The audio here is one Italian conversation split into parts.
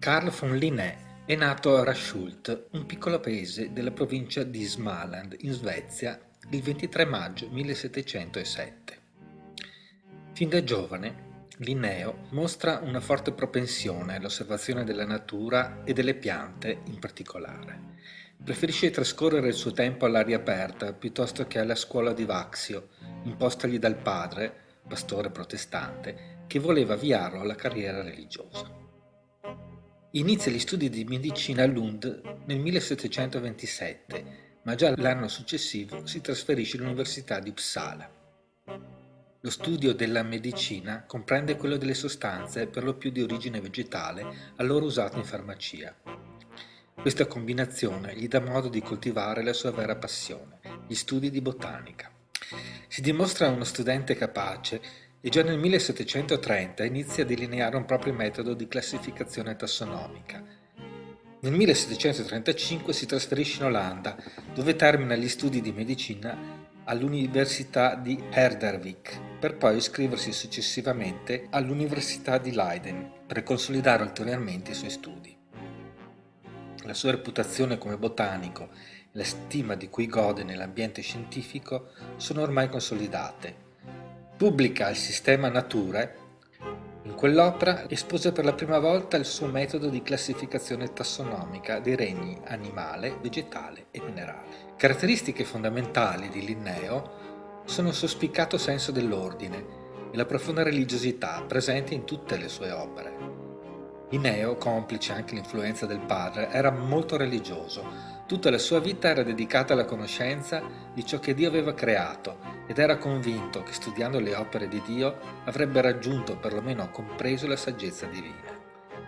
Carl von Linné è nato a Rashult, un piccolo paese della provincia di Småland, in Svezia, il 23 maggio 1707. Fin da giovane, Linneo mostra una forte propensione all'osservazione della natura e delle piante in particolare. Preferisce trascorrere il suo tempo all'aria aperta piuttosto che alla scuola di Vaxio, impostagli dal padre, pastore protestante, che voleva avviarlo alla carriera religiosa. Inizia gli studi di medicina a Lund nel 1727, ma già l'anno successivo si trasferisce all'Università di Uppsala. Lo studio della medicina comprende quello delle sostanze per lo più di origine vegetale allora usate in farmacia. Questa combinazione gli dà modo di coltivare la sua vera passione, gli studi di botanica. Si dimostra uno studente capace e già nel 1730 inizia a delineare un proprio metodo di classificazione tassonomica. Nel 1735 si trasferisce in Olanda, dove termina gli studi di medicina all'Università di Herderwijk, per poi iscriversi successivamente all'Università di Leiden per consolidare ulteriormente i suoi studi. La sua reputazione come botanico e la stima di cui gode nell'ambiente scientifico sono ormai consolidate Pubblica il sistema Nature. In quell'opera espose per la prima volta il suo metodo di classificazione tassonomica dei regni animale, vegetale e minerale. Caratteristiche fondamentali di Linneo sono il suo spiccato senso dell'ordine e la profonda religiosità presente in tutte le sue opere. Linneo, complice anche l'influenza del padre, era molto religioso, Tutta la sua vita era dedicata alla conoscenza di ciò che Dio aveva creato ed era convinto che studiando le opere di Dio avrebbe raggiunto o perlomeno compreso la saggezza divina.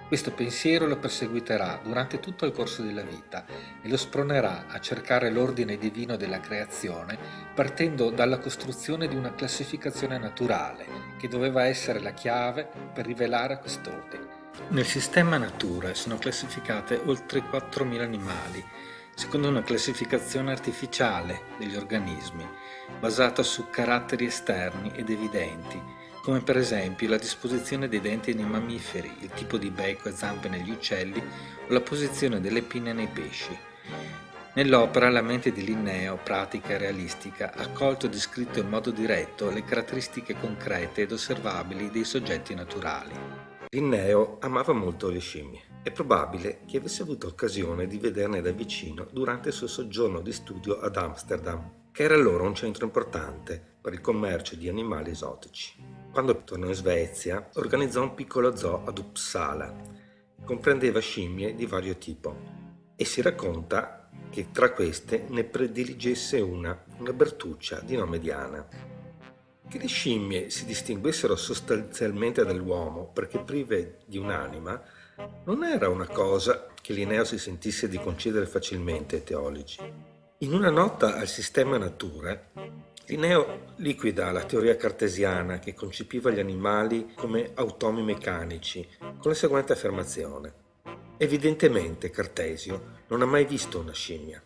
Questo pensiero lo perseguiterà durante tutto il corso della vita e lo spronerà a cercare l'ordine divino della creazione partendo dalla costruzione di una classificazione naturale che doveva essere la chiave per rivelare quest'ordine. Nel sistema natura sono classificate oltre 4.000 animali secondo una classificazione artificiale degli organismi, basata su caratteri esterni ed evidenti, come per esempio la disposizione dei denti nei mammiferi, il tipo di becco e zampe negli uccelli o la posizione delle pinne nei pesci. Nell'opera la mente di Linneo, pratica e realistica, ha colto e descritto in modo diretto le caratteristiche concrete ed osservabili dei soggetti naturali. Linneo amava molto le scimmie. È probabile che avesse avuto occasione di vederne da vicino durante il suo soggiorno di studio ad Amsterdam, che era allora un centro importante per il commercio di animali esotici. Quando tornò in Svezia, organizzò un piccolo zoo ad Uppsala, comprendeva scimmie di vario tipo, e si racconta che tra queste ne prediligesse una, una bertuccia di nome Diana. Che le scimmie si distinguessero sostanzialmente dall'uomo perché prive di un'anima non era una cosa che Linneo si sentisse di concedere facilmente ai teologi. In una nota al sistema natura, Linneo liquida la teoria cartesiana che concepiva gli animali come automi meccanici con la seguente affermazione. Evidentemente Cartesio non ha mai visto una scimmia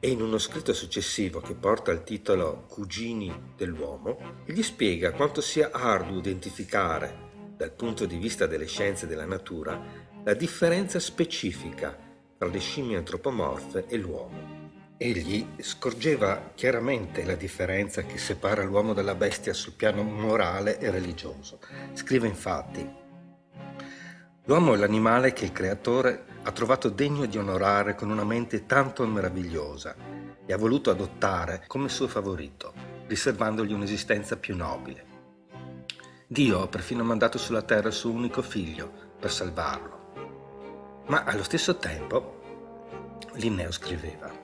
e in uno scritto successivo che porta il titolo Cugini dell'uomo, gli spiega quanto sia arduo identificare, dal punto di vista delle scienze della natura, la differenza specifica tra le scimmie antropomorfe e l'uomo. Egli scorgeva chiaramente la differenza che separa l'uomo dalla bestia sul piano morale e religioso. Scrive infatti, L'uomo è l'animale che il creatore ha trovato degno di onorare con una mente tanto meravigliosa e ha voluto adottare come suo favorito, riservandogli un'esistenza più nobile. Dio ha perfino mandato sulla terra il suo unico figlio per salvarlo. Ma allo stesso tempo Linneo scriveva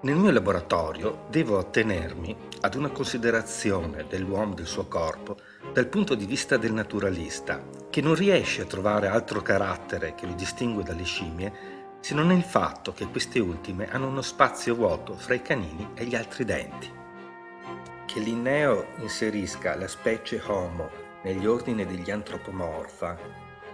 Nel mio laboratorio devo attenermi ad una considerazione dell'uomo del suo corpo dal punto di vista del naturalista, che non riesce a trovare altro carattere che lo distingue dalle scimmie se non il fatto che queste ultime hanno uno spazio vuoto fra i canini e gli altri denti. Che Linneo inserisca la specie Homo negli ordini degli antropomorfa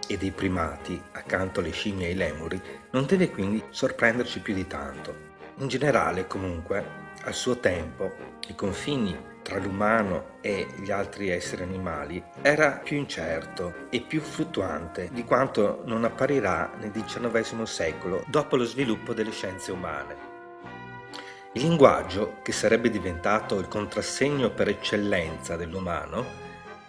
e dei primati, accanto alle scimmie e ai lemuri, non deve quindi sorprenderci più di tanto. In generale, comunque, al suo tempo i confini tra l'umano e gli altri esseri animali era più incerto e più fluttuante di quanto non apparirà nel XIX secolo dopo lo sviluppo delle scienze umane. Il linguaggio, che sarebbe diventato il contrassegno per eccellenza dell'umano,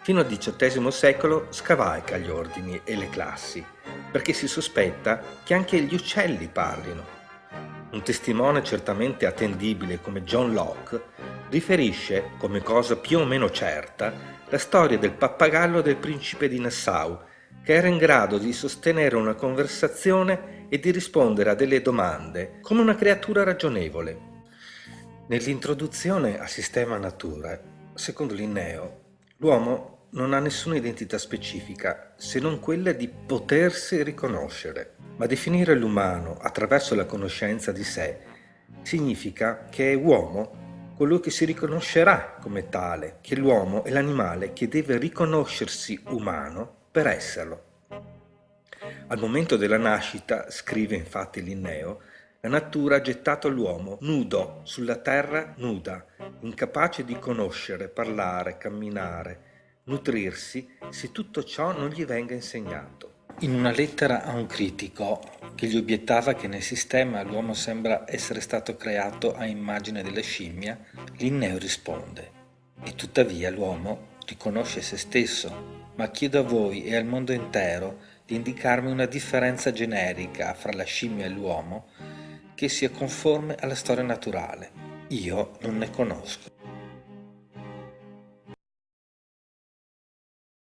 fino al XVIII secolo scavalca gli ordini e le classi, perché si sospetta che anche gli uccelli parlino. Un testimone certamente attendibile come John Locke riferisce, come cosa più o meno certa, la storia del pappagallo del principe di Nassau, che era in grado di sostenere una conversazione e di rispondere a delle domande come una creatura ragionevole. Nell'introduzione al sistema natura, secondo Linneo, l'uomo non ha nessuna identità specifica se non quella di potersi riconoscere, ma definire l'umano attraverso la conoscenza di sé significa che è uomo colui che si riconoscerà come tale, che l'uomo è l'animale che deve riconoscersi umano per esserlo. Al momento della nascita, scrive infatti Linneo, la natura ha gettato l'uomo nudo sulla terra nuda, incapace di conoscere, parlare, camminare, nutrirsi se tutto ciò non gli venga insegnato. In una lettera a un critico che gli obiettava che nel sistema l'uomo sembra essere stato creato a immagine della scimmia, Linneo risponde E tuttavia l'uomo riconosce se stesso, ma chiedo a voi e al mondo intero di indicarmi una differenza generica fra la scimmia e l'uomo che sia conforme alla storia naturale. Io non ne conosco.